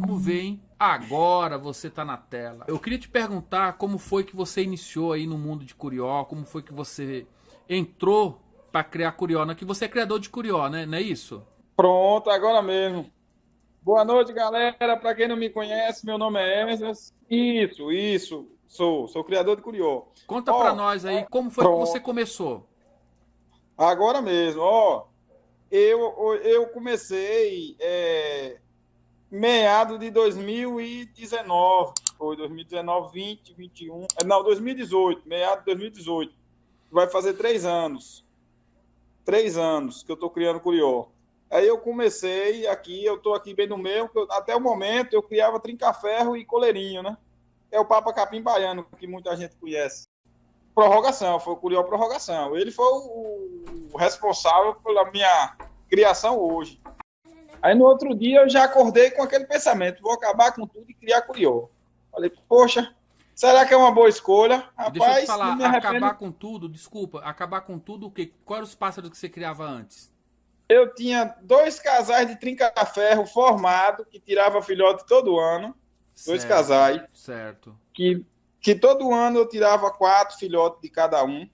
Vamos ver, hein? Agora você tá na tela. Eu queria te perguntar como foi que você iniciou aí no mundo de Curió, como foi que você entrou para criar Curió, né? Que você é criador de Curió, né? Não é isso? Pronto, agora mesmo. Boa noite, galera. Para quem não me conhece, meu nome é Esdras. Isso, isso. Sou, sou criador de Curió. Conta para nós aí como foi pronto. que você começou. Agora mesmo, ó. Eu, eu comecei é, meado de 2019. Foi 2019, 20, 21. Não, 2018. Meado de 2018. Vai fazer três anos. Três anos que eu estou criando Curió. Aí eu comecei aqui, eu estou aqui bem no meio, até o momento eu criava trinca-ferro e coleirinho, né? É o Papa Capim Baiano, que muita gente conhece. Prorrogação, foi o Curió Prorrogação. Ele foi o, o responsável pela minha criação hoje. Aí no outro dia eu já acordei com aquele pensamento, vou acabar com tudo e criar Curió. Falei, poxa, será que é uma boa escolha? Rapaz, Deixa eu te falar, acabar com tudo, desculpa, acabar com tudo o quê? Quais eram os pássaros que você criava antes? Eu tinha dois casais de trinca-ferro formado, que tirava filhote todo ano. Dois certo, casais. Certo. Que, que todo ano eu tirava quatro filhotes de cada um.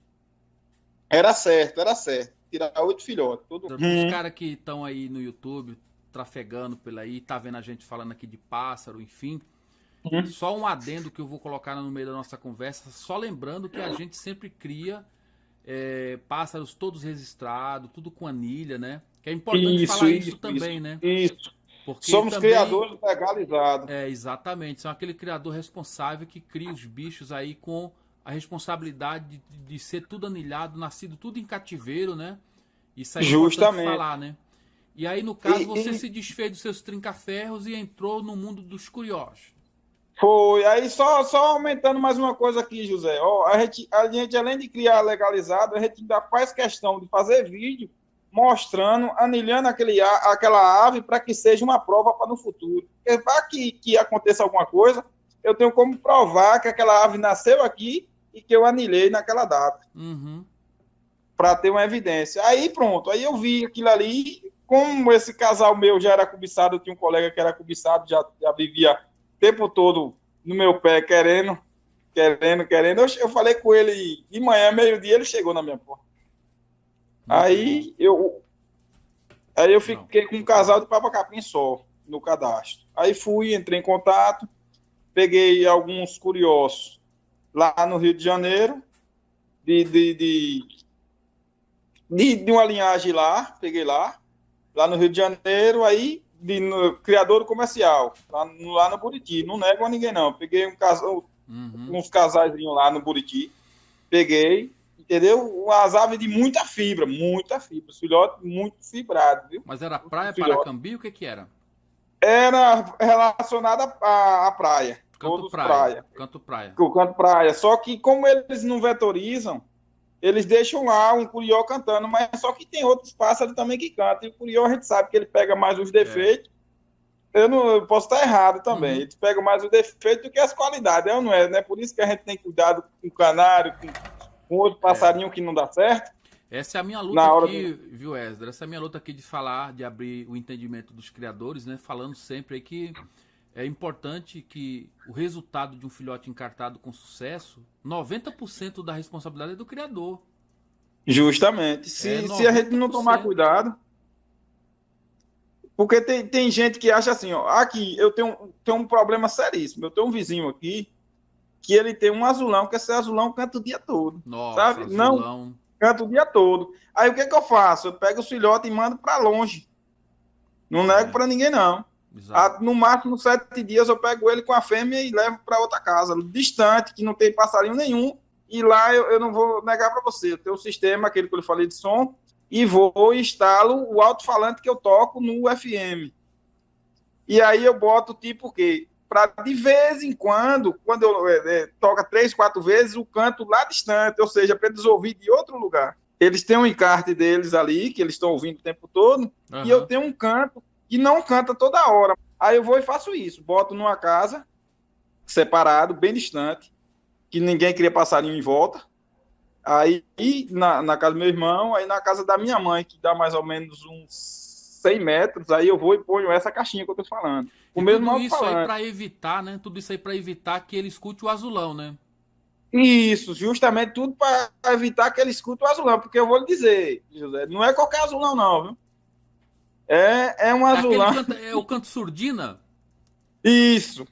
Era certo, era certo. Tirar oito filhotes. Todo... Os hum. caras que estão aí no YouTube, trafegando pela aí, tá vendo a gente falando aqui de pássaro, enfim. Hum. Só um adendo que eu vou colocar no meio da nossa conversa, só lembrando que a gente sempre cria é, pássaros todos registrados, tudo com anilha, né? Que é importante isso, falar isso, isso também, isso, né? Isso. Porque Somos também, criadores legalizados. É, exatamente. São aquele criador responsável que cria os bichos aí com a responsabilidade de, de ser tudo anilhado, nascido tudo em cativeiro, né? Isso aí é Justamente. falar, né? E aí, no caso, e, você e... se desfez dos seus trinca-ferros e entrou no mundo dos curiosos. Foi. Aí só, só aumentando mais uma coisa aqui, José. Ó, a, gente, a gente, além de criar legalizado, a gente ainda faz questão de fazer vídeo mostrando, anilhando aquele, aquela ave para que seja uma prova para no futuro. Para que, que aconteça alguma coisa, eu tenho como provar que aquela ave nasceu aqui e que eu anilhei naquela data. Uhum. Para ter uma evidência. Aí pronto, aí eu vi aquilo ali. Como esse casal meu já era cobiçado, eu tinha um colega que era cobiçado, já, já vivia tempo todo no meu pé, querendo, querendo, querendo. Eu, eu falei com ele de manhã, meio-dia, ele chegou na minha porta. aí eu aí eu fiquei com um casal de Papa Capim só no cadastro. Aí fui, entrei em contato, peguei alguns curiosos lá no Rio de Janeiro, de, de, de, de uma linhagem lá, peguei lá, lá no Rio de Janeiro, aí de no, criador comercial, lá, lá, no Buriti. Não nego a ninguém, não. Peguei um casal, uhum. uns casais lá no Buriti, peguei, entendeu? As aves de muita fibra, muita fibra. Os filhotes muito fibrados, viu? Mas era praia, Paracambi, o que que era? Era relacionada à, à praia. Canto praia, praia. Canto praia. O canto praia. Só que como eles não vetorizam, eles deixam lá um curió cantando, mas só que tem outros pássaros também que cantam. E o curió a gente sabe que ele pega mais os defeitos. É. Eu não eu posso estar errado também. Uhum. Eles pegam mais os defeitos do que as qualidades. É ou não é? Né? Por isso que a gente tem cuidado com o canário, com, com outro é. passarinho é. que não dá certo. Essa é a minha luta aqui, do... viu, Esdra? Essa é a minha luta aqui de falar, de abrir o entendimento dos criadores, né? Falando sempre aí que é importante que o resultado de um filhote encartado com sucesso, 90% da responsabilidade é do criador. Justamente. Se, é se a gente não tomar cuidado. Porque tem, tem gente que acha assim, ó, aqui eu tenho, tenho um problema seríssimo. Eu tenho um vizinho aqui que ele tem um azulão, que esse azulão canta o dia todo. Nossa, sabe? Azulão. Não, canta o dia todo. Aí o que, que eu faço? Eu pego o filhote e mando para longe. Não é. nego para ninguém, não. A, no máximo sete dias eu pego ele com a fêmea e levo para outra casa, distante, que não tem passarinho nenhum. E lá eu, eu não vou negar para você, eu tenho o um sistema, aquele que eu falei de som, e vou e instalo o alto-falante que eu toco no FM. E aí eu boto tipo o quê? Para de vez em quando, quando eu é, é, toca três, quatro vezes, o canto lá distante, ou seja, para eles ouvir de outro lugar. Eles têm um encarte deles ali, que eles estão ouvindo o tempo todo, uhum. e eu tenho um canto e não canta toda hora. Aí eu vou e faço isso, boto numa casa separado, bem distante, que ninguém queria passarinho em volta. Aí na, na casa do meu irmão, aí na casa da minha mãe, que dá mais ou menos uns 100 metros, aí eu vou e ponho essa caixinha que eu tô falando. Com e tudo isso aí para evitar, né? Tudo isso aí para evitar que ele escute o azulão, né? Isso, justamente tudo para evitar que ele escute o azulão, porque eu vou lhe dizer, José, não é qualquer azulão não, viu? É, é um azulão. É, é o canto surdina? Isso.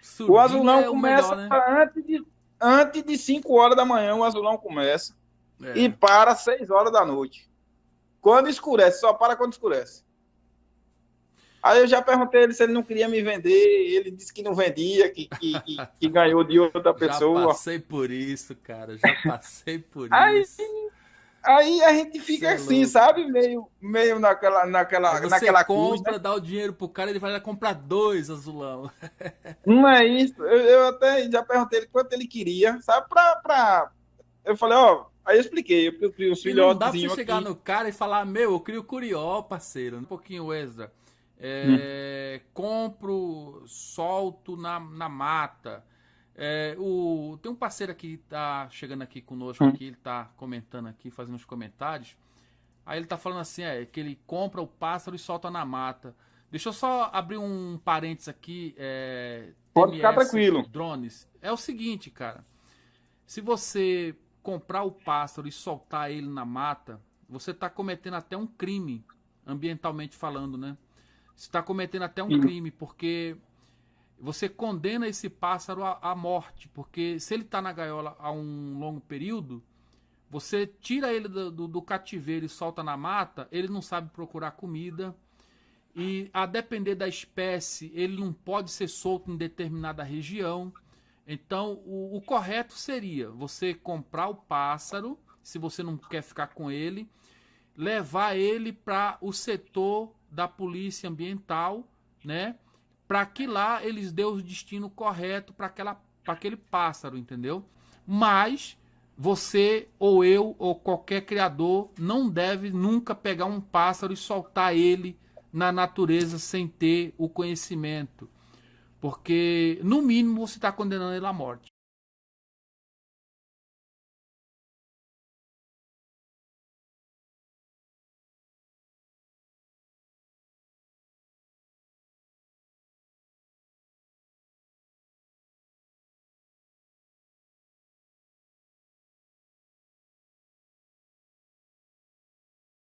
Surdina o azulão é começa melhor, né? antes, de, antes de 5 horas da manhã, o azulão começa é. e para 6 horas da noite. Quando escurece, só para quando escurece. Aí eu já perguntei ele se ele não queria me vender, ele disse que não vendia, que, que, que, que ganhou de outra pessoa. Já passei por isso, cara, já passei por aí, isso. Aí a gente fica é assim, louco. sabe? Meio, meio naquela, naquela, você naquela compra, dá o dinheiro pro cara, ele vai comprar dois azulão. Não é isso. Eu, eu até já perguntei ele quanto ele queria, sabe? Pra, pra... Eu falei, ó, Aí eu expliquei, eu crio os filhotes. Não dá pra você chegar no cara e falar, meu, eu crio curió, parceiro. Um pouquinho extra. É, hum. Compro, solto na, na mata. É, o, tem um parceiro aqui que tá chegando aqui conosco, hum. aqui, ele tá comentando aqui, fazendo os comentários. Aí ele tá falando assim, é, que ele compra o pássaro e solta na mata. Deixa eu só abrir um parênteses aqui. É, Pode ficar tranquilo. Drones. É o seguinte, cara. Se você comprar o pássaro e soltar ele na mata, você está cometendo até um crime, ambientalmente falando, né? está cometendo até um crime, porque você condena esse pássaro à, morte, porque se ele está na gaiola há um longo período, você tira ele do, do, do, cativeiro e solta na mata, ele não sabe procurar comida. E a depender da espécie, ele não pode ser solto em determinada região. Então, o, o correto seria você comprar o pássaro, se você não quer ficar com ele, levar ele para o setor da polícia ambiental, né? Para que lá eles dêem o destino correto para aquela para aquele pássaro, entendeu? Mas você ou eu ou qualquer criador não deve nunca pegar um pássaro e soltar ele na natureza sem ter o conhecimento, porque no mínimo você está condenando ele à morte.